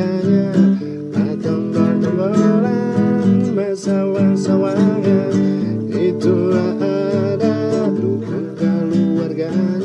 surganya Akan berkemelan bersawan-sawangan Itulah ada luka keluarganya.